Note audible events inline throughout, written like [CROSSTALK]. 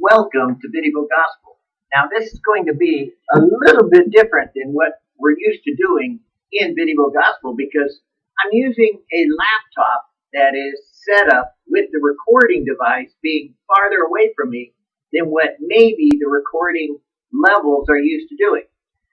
welcome to Video Gospel. Now this is going to be a little bit different than what we're used to doing in Video Gospel because I'm using a laptop that is set up with the recording device being farther away from me than what maybe the recording levels are used to doing.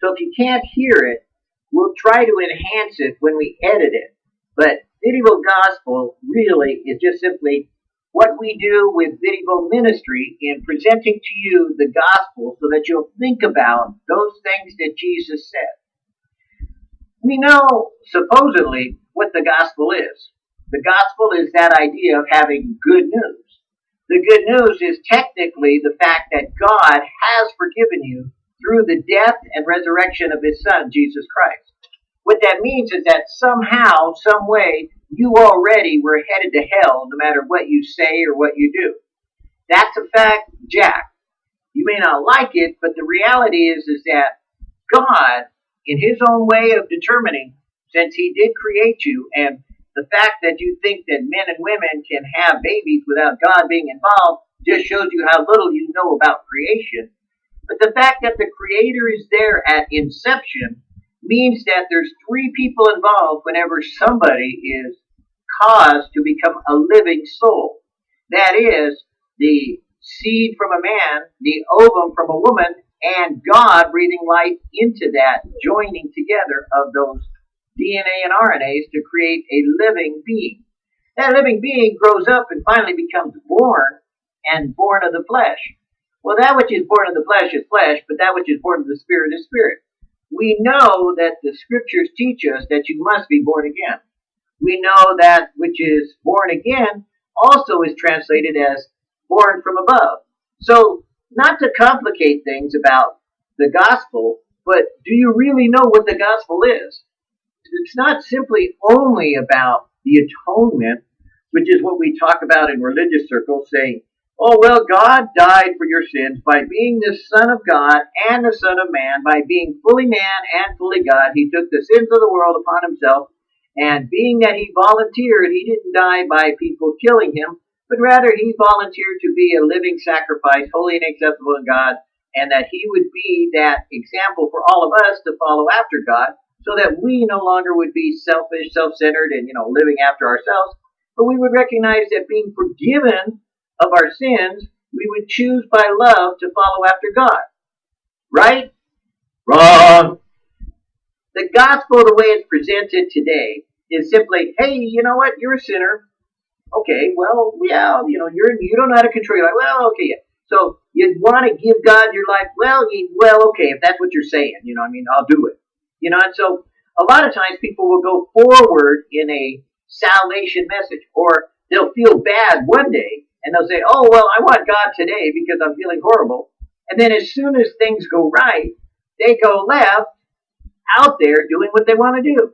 So if you can't hear it, we'll try to enhance it when we edit it. But Video Gospel really is just simply what we do with Video Ministry in presenting to you the gospel so that you'll think about those things that Jesus said. We know, supposedly, what the gospel is. The gospel is that idea of having good news. The good news is technically the fact that God has forgiven you through the death and resurrection of his son, Jesus Christ. What that means is that somehow, some way, you already were headed to hell no matter what you say or what you do. That's a fact, Jack. You may not like it, but the reality is, is that God, in his own way of determining, since he did create you, and the fact that you think that men and women can have babies without God being involved just shows you how little you know about creation. But the fact that the creator is there at inception means that there's three people involved whenever somebody is caused to become a living soul. That is, the seed from a man, the ovum from a woman, and God breathing life into that, joining together of those DNA and RNAs to create a living being. That living being grows up and finally becomes born and born of the flesh. Well, that which is born of the flesh is flesh, but that which is born of the spirit is spirit we know that the scriptures teach us that you must be born again. We know that which is born again also is translated as born from above. So, not to complicate things about the gospel, but do you really know what the gospel is? It's not simply only about the atonement, which is what we talk about in religious circles, saying, Oh, well, God died for your sins by being the Son of God and the Son of Man, by being fully man and fully God. He took the sins of the world upon himself, and being that he volunteered, he didn't die by people killing him, but rather he volunteered to be a living sacrifice, holy and acceptable in God, and that he would be that example for all of us to follow after God, so that we no longer would be selfish, self-centered, and, you know, living after ourselves, but we would recognize that being forgiven of our sins, we would choose by love to follow after God. Right? Wrong. The gospel, the way it's presented today, is simply, hey, you know what? You're a sinner. Okay, well, yeah, you know, you're you don't know how to control your life. Well, okay, yeah. So you want to give God your life? Well, you, well, okay, if that's what you're saying, you know, I mean, I'll do it. You know, and so a lot of times people will go forward in a salvation message, or they'll feel bad one day and they'll say, oh, well, I want God today because I'm feeling horrible. And then as soon as things go right, they go left out there doing what they want to do.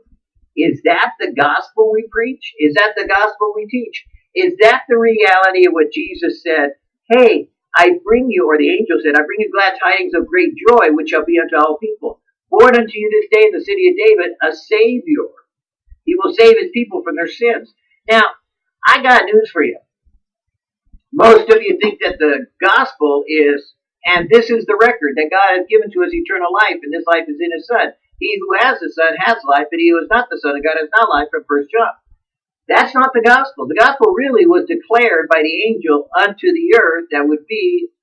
Is that the gospel we preach? Is that the gospel we teach? Is that the reality of what Jesus said? Hey, I bring you, or the angel said, I bring you glad tidings of great joy, which shall be unto all people. Born unto you this day in the city of David a Savior. He will save his people from their sins. Now, I got news for you. Most of you think that the gospel is, and this is the record that God has given to us eternal life, and this life is in His Son. He who has the Son has life, but he who is not the Son of God has not life from First John. That's not the gospel. The gospel really was declared by the angel unto the earth that would be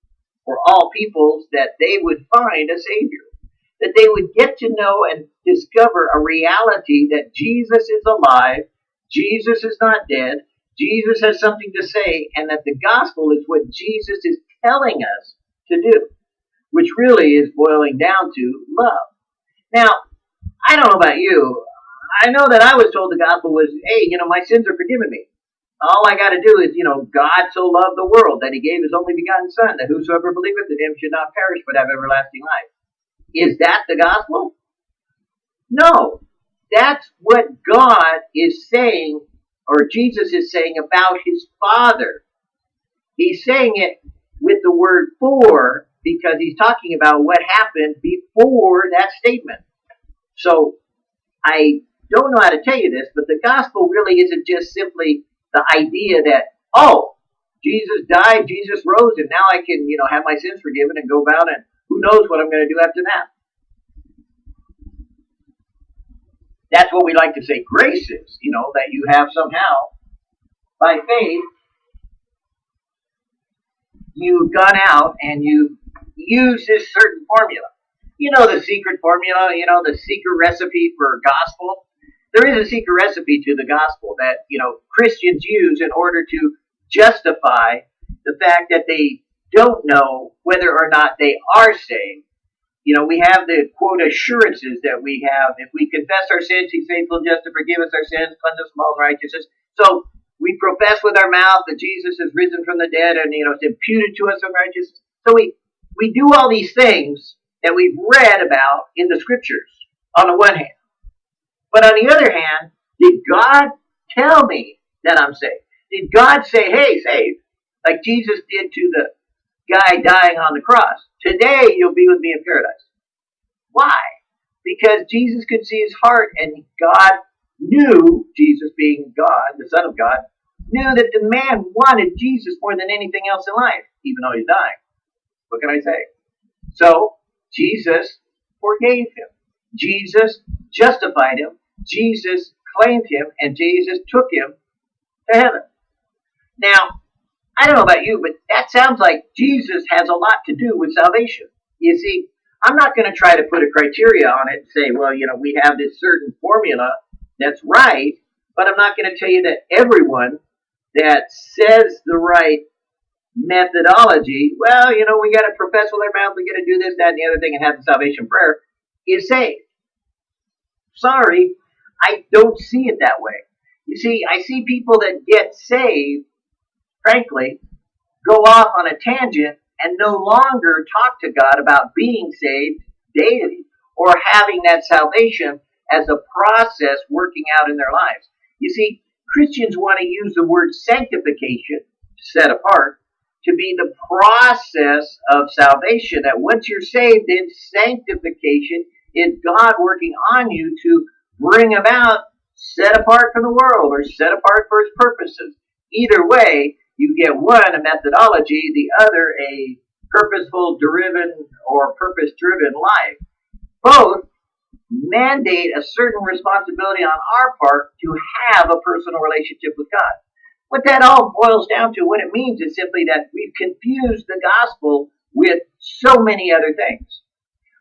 for all peoples that they would find a Savior. That they would get to know and discover a reality that Jesus is alive, Jesus is not dead, Jesus has something to say, and that the gospel is what Jesus is telling us to do, which really is boiling down to love. Now, I don't know about you. I know that I was told the gospel was, hey, you know, my sins are forgiven me. All I got to do is, you know, God so loved the world that he gave his only begotten Son, that whosoever believeth in him should not perish but have everlasting life. Is that the gospel? No. That's what God is saying or Jesus is saying about his Father. He's saying it with the word for because he's talking about what happened before that statement. So I don't know how to tell you this, but the gospel really isn't just simply the idea that, oh, Jesus died, Jesus rose, and now I can, you know, have my sins forgiven and go about and who knows what I'm going to do after that. That's what we like to say grace is, you know, that you have somehow, by faith, you've gone out and you use this certain formula. You know the secret formula, you know, the secret recipe for gospel. There is a secret recipe to the gospel that, you know, Christians use in order to justify the fact that they don't know whether or not they are saved. You know, we have the quote assurances that we have. If we confess our sins, He's faithful just to forgive us our sins, cleanse us from all righteousness. So we profess with our mouth that Jesus is risen from the dead and, you know, it's imputed to us of righteousness. So we, we do all these things that we've read about in the scriptures on the one hand. But on the other hand, did God tell me that I'm saved? Did God say, hey, saved? Like Jesus did to the guy dying on the cross. Today you'll be with me in paradise. Why? Because Jesus could see his heart and God knew, Jesus being God, the Son of God, knew that the man wanted Jesus more than anything else in life, even though he's dying. What can I say? So, Jesus forgave him. Jesus justified him. Jesus claimed him, and Jesus took him to heaven. Now, I don't know about you, but that sounds like Jesus has a lot to do with salvation. You see, I'm not going to try to put a criteria on it and say, well, you know, we have this certain formula that's right, but I'm not going to tell you that everyone that says the right methodology, well, you know, we got to profess with our mouth, we got to do this, that, and the other thing, and have the salvation prayer, is saved. Sorry, I don't see it that way. You see, I see people that get saved, frankly, go off on a tangent and no longer talk to God about being saved daily or having that salvation as a process working out in their lives. You see, Christians want to use the word sanctification, set apart, to be the process of salvation. That once you're saved, then sanctification is God working on you to bring about set apart from the world or set apart for his purposes. Either way, you get one, a methodology, the other, a purposeful, driven, or purpose driven life. Both mandate a certain responsibility on our part to have a personal relationship with God. What that all boils down to, what it means is simply that we've confused the gospel with so many other things.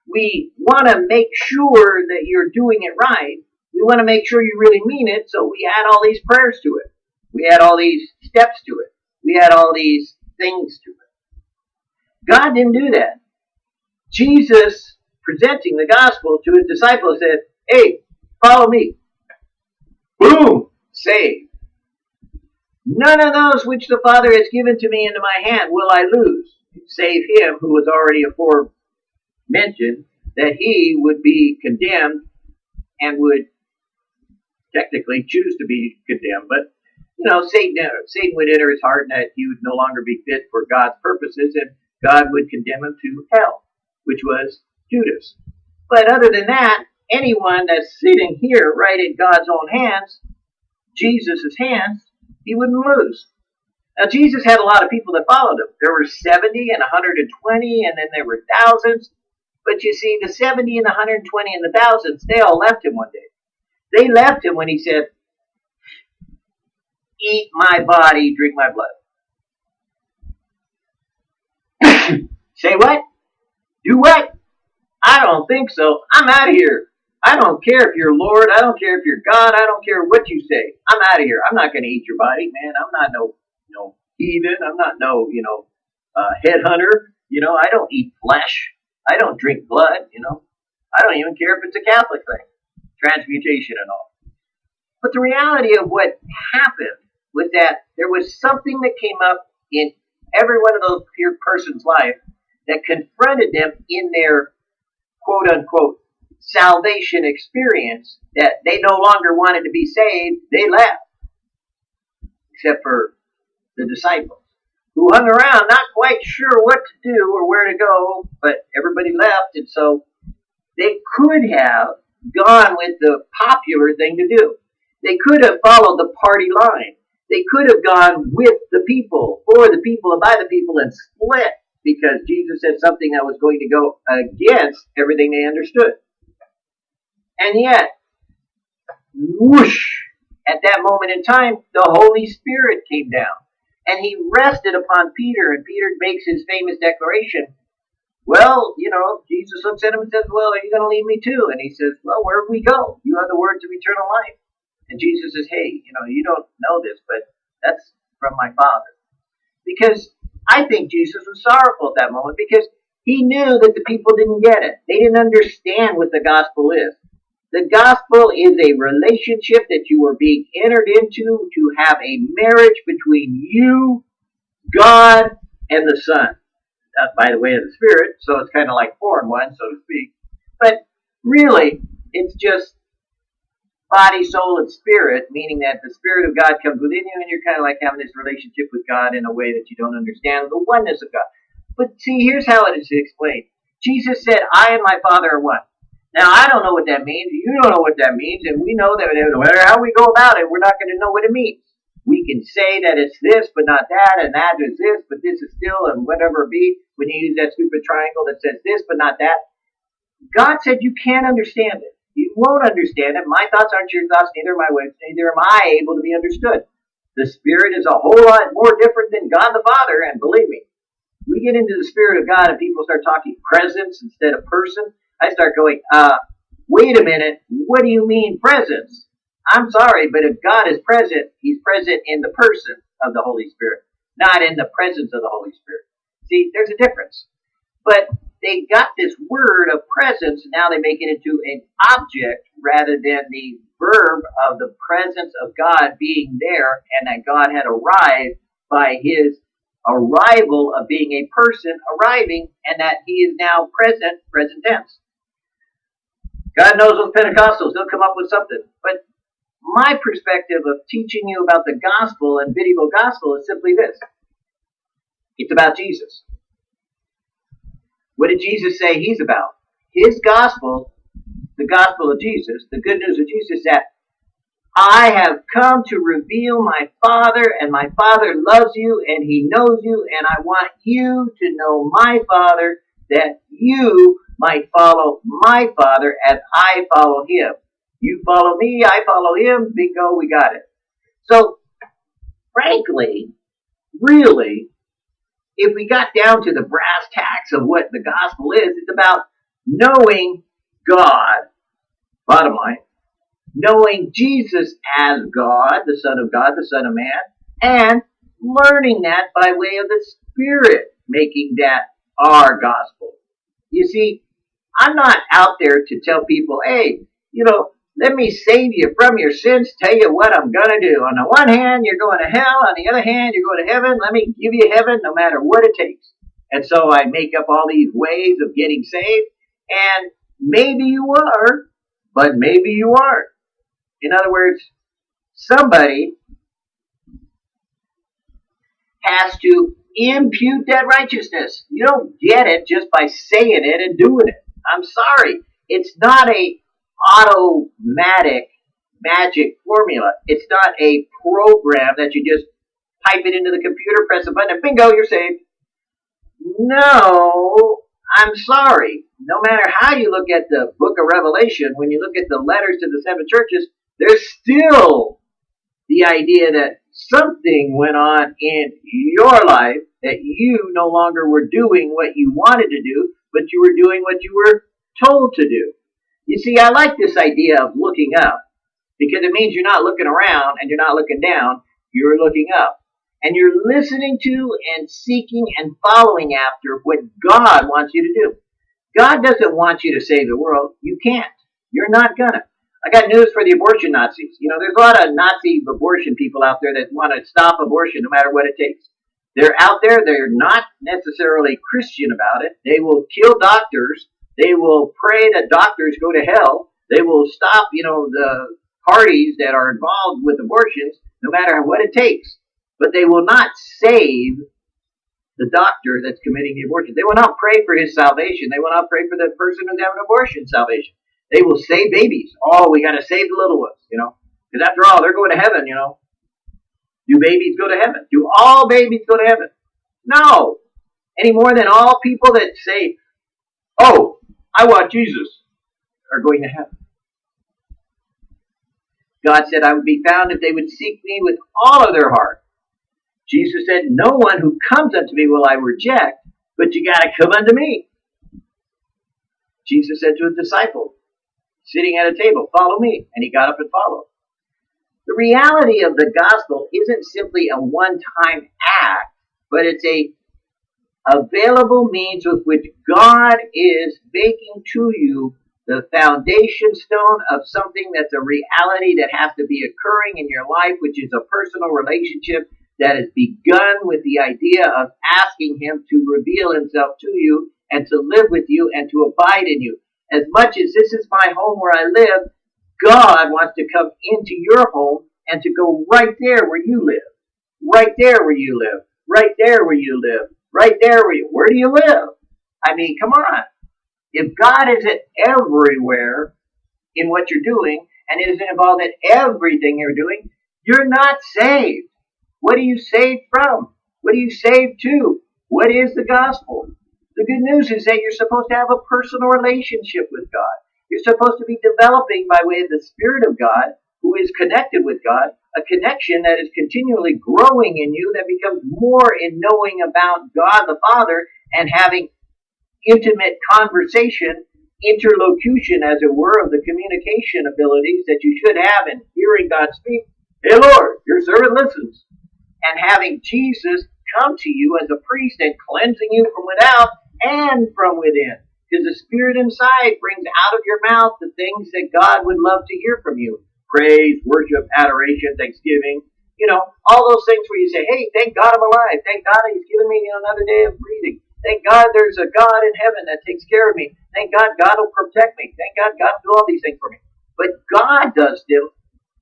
We want to make sure that you're doing it right. We want to make sure you really mean it, so we add all these prayers to it. We add all these steps to it. We add all these things to it. God didn't do that. Jesus presenting the gospel to his disciples said, Hey, follow me. Boom! Saved. None of those which the Father has given to me into my hand will I lose, save him who was already afore mentioned that he would be condemned and would technically choose to be condemned. But, you know, Satan, uh, Satan would enter his heart and that he would no longer be fit for God's purposes and God would condemn him to hell, which was Judas. But other than that, anyone that's sitting here right in God's own hands, Jesus' hands, he wouldn't lose. Now, Jesus had a lot of people that followed him. There were 70 and 120, and then there were thousands. But you see, the 70 and the 120 and the thousands, they all left him one day. They left him when he said, Eat my body, drink my blood. [COUGHS] Say what? Do what? I don't think so. I'm out of here. I don't care if you're Lord. I don't care if you're God. I don't care what you say. I'm out of here. I'm not going to eat your body, man. I'm not no, no heathen. I'm not no, you know, uh, headhunter. You know, I don't eat flesh. I don't drink blood. You know, I don't even care if it's a Catholic thing, transmutation and all. But the reality of what happened was that there was something that came up in every one of those person's life that confronted them in their quote unquote salvation experience that they no longer wanted to be saved, they left. Except for the disciples who hung around not quite sure what to do or where to go, but everybody left and so they could have gone with the popular thing to do. They could have followed the party line. They could have gone with the people, for the people, and by the people, and split because Jesus said something that was going to go against everything they understood. And yet, whoosh, at that moment in time, the Holy Spirit came down and he rested upon Peter, and Peter makes his famous declaration. Well, you know, Jesus looks at him and says, Well, are you going to leave me too? And he says, Well, where do we go? You have the words of eternal life. And Jesus says, Hey, you know, you don't know this, but that's from my Father. Because I think Jesus was sorrowful at that moment because he knew that the people didn't get it. They didn't understand what the gospel is. The gospel is a relationship that you are being entered into to have a marriage between you, God, and the Son. That's by the way of the Spirit, so it's kind of like four in one, so to speak. But really, it's just body, soul, and spirit, meaning that the Spirit of God comes within you and you're kind of like having this relationship with God in a way that you don't understand the oneness of God. But see, here's how it is explained. Jesus said, I and my Father are one. Now, I don't know what that means. You don't know what that means. And we know that no matter how we go about it, we're not going to know what it means. We can say that it's this, but not that, and that is this, but this is still, and whatever it be, when you use that stupid triangle that says this, but not that. God said you can't understand it. You won't understand it. My thoughts aren't your thoughts, neither my ways, neither am I able to be understood. The Spirit is a whole lot more different than God the Father, and believe me, we get into the Spirit of God and people start talking presence instead of person. I start going, uh, wait a minute, what do you mean presence? I'm sorry, but if God is present, He's present in the person of the Holy Spirit, not in the presence of the Holy Spirit. See, there's a difference. But they got this word of presence, now they make it into an object rather than the verb of the presence of God being there and that God had arrived by his arrival of being a person arriving and that he is now present, present tense. God knows those Pentecostals, they'll come up with something. But my perspective of teaching you about the gospel and video gospel is simply this. It's about Jesus. What did Jesus say he's about? His gospel, the gospel of Jesus, the good news of Jesus that I have come to reveal my Father, and my Father loves you, and He knows you, and I want you to know my Father, that you might follow my Father as I follow Him. You follow me, I follow Him, bingo, we got it. So, frankly, really, if we got down to the brass tacks of what the gospel is, it's about knowing God, bottom line, knowing Jesus as God, the Son of God, the Son of Man, and learning that by way of the Spirit, making that our gospel. You see, I'm not out there to tell people, hey, you know, let me save you from your sins, tell you what I'm going to do. On the one hand, you're going to hell. On the other hand, you're going to heaven. Let me give you heaven no matter what it takes. And so I make up all these ways of getting saved. And maybe you are, but maybe you aren't. In other words, somebody has to impute that righteousness. You don't get it just by saying it and doing it. I'm sorry. It's not a automatic magic formula. It's not a program that you just pipe it into the computer, press a button, and bingo, you're saved. No, I'm sorry. No matter how you look at the book of Revelation, when you look at the letters to the seven churches, there's still the idea that something went on in your life that you no longer were doing what you wanted to do, but you were doing what you were told to do. You see, I like this idea of looking up because it means you're not looking around and you're not looking down, you're looking up. And you're listening to and seeking and following after what God wants you to do. God doesn't want you to save the world. You can't. You're not gonna. I got news for the abortion Nazis. You know, there's a lot of Nazi abortion people out there that want to stop abortion no matter what it takes. They're out there. They're not necessarily Christian about it. They will kill doctors they will pray that doctors go to hell. They will stop, you know, the parties that are involved with abortions, no matter what it takes. But they will not save the doctor that's committing the abortion. They will not pray for his salvation. They will not pray for the person who's having an abortion salvation. They will save babies. Oh, we got to save the little ones, you know, because after all, they're going to heaven, you know. Do babies go to heaven? Do all babies go to heaven? No. Any more than all people that say, oh, I want Jesus, are going to heaven. God said, I would be found if they would seek me with all of their heart. Jesus said, No one who comes unto me will I reject, but you got to come unto me. Jesus said to his disciples, sitting at a table, Follow me. And he got up and followed. The reality of the gospel isn't simply a one time act, but it's a available means with which God is making to you the foundation stone of something that's a reality that has to be occurring in your life, which is a personal relationship that has begun with the idea of asking Him to reveal Himself to you and to live with you and to abide in you. As much as this is my home where I live, God wants to come into your home and to go right there where you live. Right there where you live. Right there where you live. Right there where you, where do you live? I mean, come on. If God isn't everywhere in what you're doing and isn't involved in everything you're doing, you're not saved. What are you saved from? What are you saved to? What is the gospel? The good news is that you're supposed to have a personal relationship with God. You're supposed to be developing by way of the Spirit of God, who is connected with God, a connection that is continually growing in you that becomes more in knowing about God the Father and having intimate conversation, interlocution, as it were, of the communication abilities that you should have in hearing God speak. Hey Lord, your servant listens. And having Jesus come to you as a priest and cleansing you from without and from within. Because the Spirit inside brings out of your mouth the things that God would love to hear from you praise, worship, adoration, thanksgiving. You know, all those things where you say, hey, thank God I'm alive. Thank God He's given me another day of breathing. Thank God there's a God in heaven that takes care of me. Thank God God will protect me. Thank God God will do all these things for me. But God does them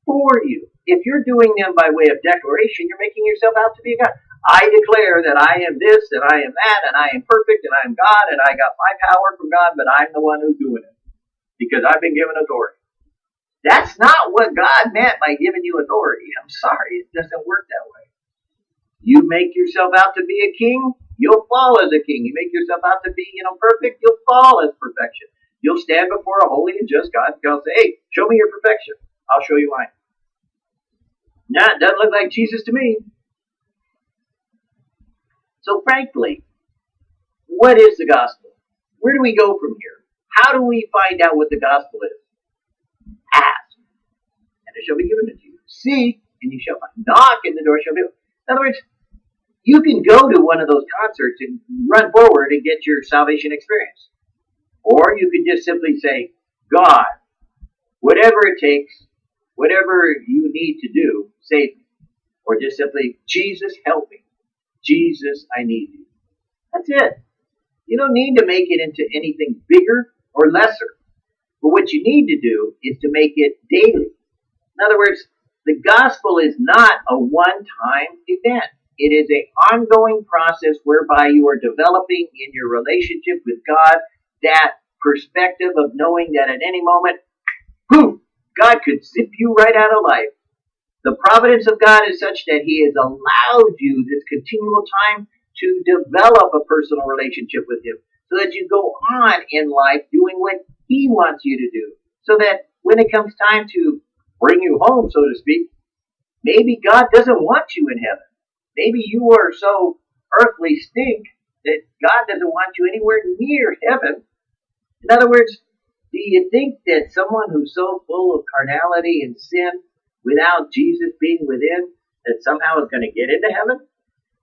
for you. If you're doing them by way of declaration, you're making yourself out to be a God. I declare that I am this and I am that and I am perfect and I am God and I got my power from God, but I'm the one who's doing it because I've been given authority. That's not what God meant by giving you authority. I'm sorry, it doesn't work that way. You make yourself out to be a king, you'll fall as a king. You make yourself out to be, you know, perfect, you'll fall as perfection. You'll stand before a holy and just God and God say, hey, show me your perfection. I'll show you mine. Nah, it doesn't look like Jesus to me. So frankly, what is the gospel? Where do we go from here? How do we find out what the gospel is? It shall be given to you. Seek, and you shall find. Knock, and the door shall be opened. In other words, you can go to one of those concerts and run forward and get your salvation experience. Or you can just simply say, God, whatever it takes, whatever you need to do, save me. Or just simply, Jesus, help me. Jesus, I need you. That's it. You don't need to make it into anything bigger or lesser. But what you need to do is to make it daily. In other words, the gospel is not a one-time event. It is an ongoing process whereby you are developing in your relationship with God that perspective of knowing that at any moment, poof, God could zip you right out of life. The providence of God is such that He has allowed you this continual time to develop a personal relationship with Him so that you go on in life doing what He wants you to do. So that when it comes time to bring you home, so to speak, maybe God doesn't want you in heaven. Maybe you are so earthly stink that God doesn't want you anywhere near heaven. In other words, do you think that someone who's so full of carnality and sin without Jesus being within that somehow is going to get into heaven?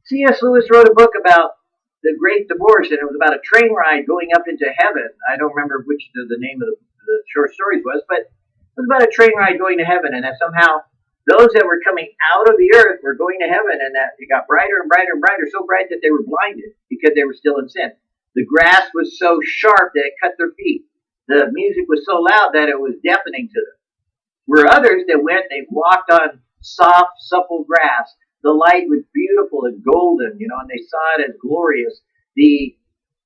C.S. Lewis wrote a book about the great divorce and it was about a train ride going up into heaven. I don't remember which the, the name of the, the short stories was, but it was about a train ride going to heaven and that somehow those that were coming out of the earth were going to heaven and that it got brighter and brighter and brighter, so bright that they were blinded because they were still in sin. The grass was so sharp that it cut their feet. The music was so loud that it was deafening to them. Where others that went, they walked on soft, supple grass. The light was beautiful and golden, you know, and they saw it as glorious. The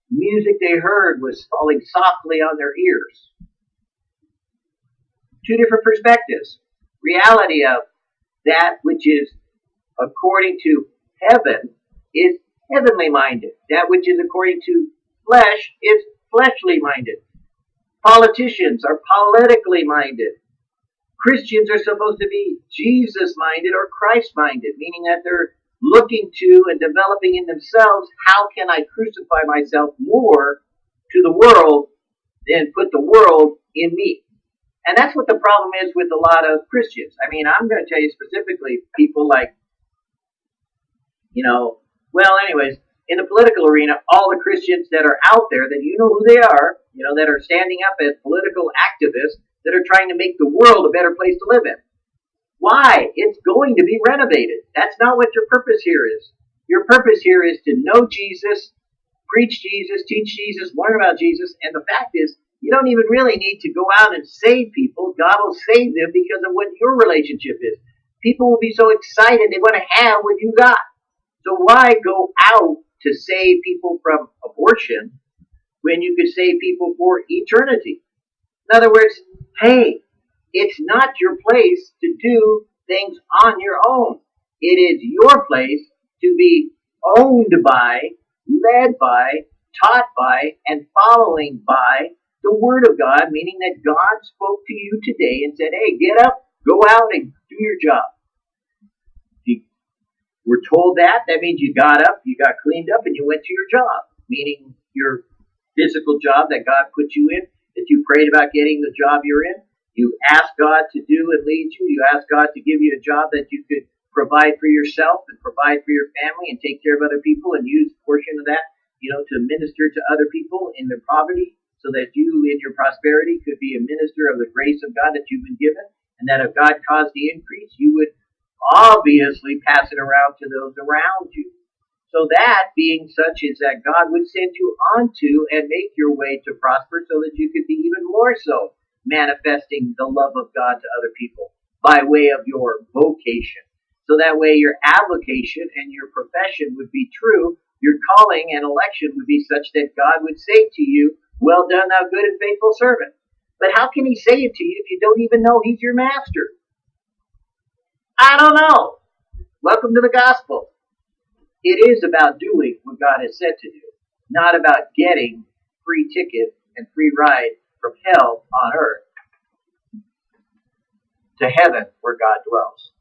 music they heard was falling softly on their ears. Two different perspectives reality of that which is according to heaven is heavenly minded. That which is according to flesh is fleshly minded. Politicians are politically minded. Christians are supposed to be Jesus minded or Christ minded, meaning that they're looking to and developing in themselves how can I crucify myself more to the world than put the world in me. And that's what the problem is with a lot of Christians. I mean, I'm going to tell you specifically people like, you know, well, anyways, in the political arena, all the Christians that are out there that you know who they are, you know, that are standing up as political activists that are trying to make the world a better place to live in. Why? It's going to be renovated. That's not what your purpose here is. Your purpose here is to know Jesus, preach Jesus, teach Jesus, learn about Jesus, and the fact is, you don't even really need to go out and save people. God will save them because of what your relationship is. People will be so excited they want to have what you got. So why go out to save people from abortion when you could save people for eternity? In other words, hey, it's not your place to do things on your own. It is your place to be owned by, led by, taught by, and following by the Word of God, meaning that God spoke to you today and said, hey, get up, go out and do your job. If you were told that, that means you got up, you got cleaned up, and you went to your job, meaning your physical job that God put you in, that you prayed about getting the job you're in. You asked God to do and lead you. You asked God to give you a job that you could provide for yourself and provide for your family and take care of other people and use a portion of that, you know, to minister to other people in their poverty so that you in your prosperity could be a minister of the grace of God that you've been given, and that if God caused the increase, you would obviously pass it around to those around you. So that being such is that God would send you onto and make your way to prosper so that you could be even more so manifesting the love of God to other people by way of your vocation. So that way your avocation and your profession would be true, your calling and election would be such that God would say to you, well done, thou good and faithful servant. But how can he say it to you if you don't even know he's your master? I don't know. Welcome to the gospel. It is about doing what God has said to do, not about getting free ticket and free ride from hell on earth to heaven where God dwells.